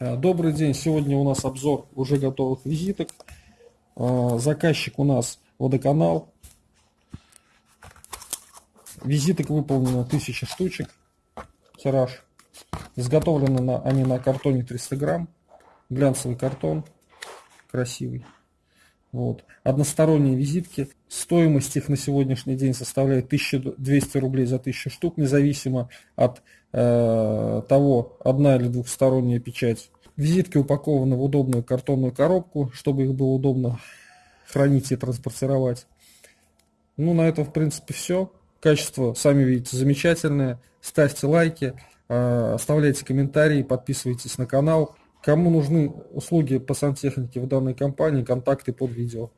Э, добрый день, сегодня у нас обзор уже готовых визиток. Э, заказчик у нас водоканал. Визиток выполнено 1000 штучек, тираж. Изготовлены они на картоне 300 грамм, глянцевый картон, красивый. Вот. Односторонние визитки. Стоимость их на сегодняшний день составляет 1200 рублей за 1000 штук, независимо от э, того, одна или двухсторонняя печать. Визитки упакованы в удобную картонную коробку, чтобы их было удобно хранить и транспортировать. Ну, на этом, в принципе, все. Качество, сами видите, замечательное. Ставьте лайки, э, оставляйте комментарии, подписывайтесь на канал. Кому нужны услуги по сантехнике в данной компании, контакты под видео.